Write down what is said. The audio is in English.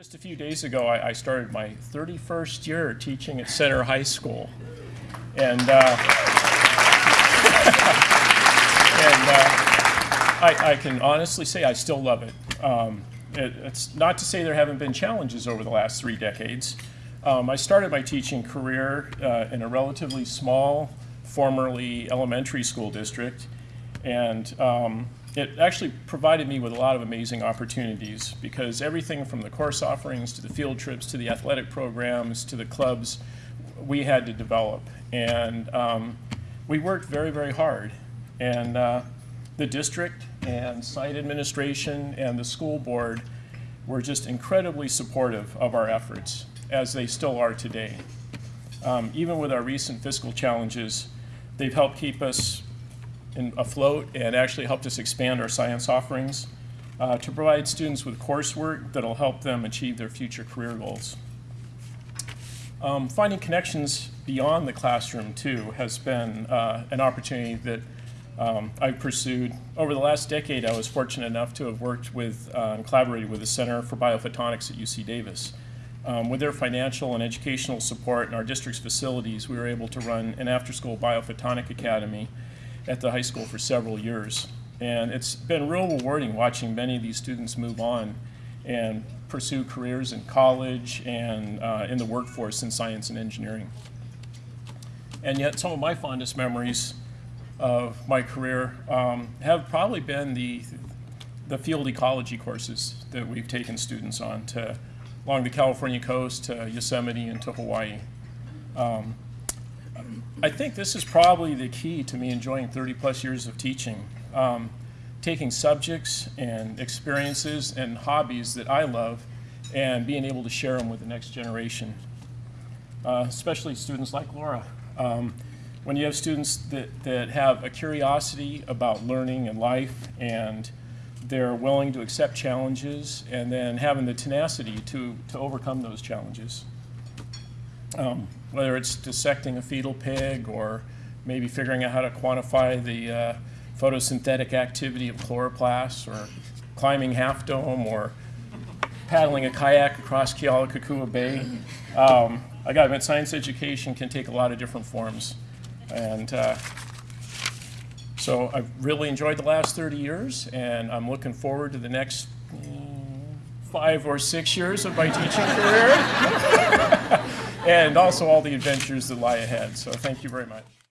Just a few days ago, I, I started my 31st year teaching at Center High School. And, uh, and uh, I, I, can honestly say I still love it. Um, it. It's not to say there haven't been challenges over the last three decades. Um, I started my teaching career uh, in a relatively small, formerly elementary school district. And um, it actually provided me with a lot of amazing opportunities because everything from the course offerings to the field trips to the athletic programs to the clubs we had to develop. And um, we worked very, very hard. And uh, the district and site administration and the school board were just incredibly supportive of our efforts, as they still are today. Um, even with our recent fiscal challenges, they've helped keep us in, afloat and actually helped us expand our science offerings uh, to provide students with coursework that will help them achieve their future career goals. Um, finding connections beyond the classroom, too, has been uh, an opportunity that um, I've pursued. Over the last decade, I was fortunate enough to have worked with uh, and collaborated with the Center for Biophotonics at UC Davis. Um, with their financial and educational support in our district's facilities, we were able to run an after-school biophotonic academy at the high school for several years. And it's been real rewarding watching many of these students move on and pursue careers in college and uh, in the workforce in science and engineering. And yet some of my fondest memories of my career um, have probably been the, the field ecology courses that we've taken students on to along the California coast to Yosemite and to Hawaii. Um, I think this is probably the key to me enjoying 30 plus years of teaching. Um, taking subjects and experiences and hobbies that I love and being able to share them with the next generation, uh, especially students like Laura. Um, when you have students that, that have a curiosity about learning and life and they're willing to accept challenges and then having the tenacity to, to overcome those challenges. Um, whether it's dissecting a fetal pig or maybe figuring out how to quantify the uh, photosynthetic activity of chloroplasts or climbing Half Dome or paddling a kayak across Kealakekua Bay. Um, I got to admit, science education can take a lot of different forms. And uh, so I've really enjoyed the last 30 years, and I'm looking forward to the next mm, five or six years of my teaching career. and also all the adventures that lie ahead. So thank you very much.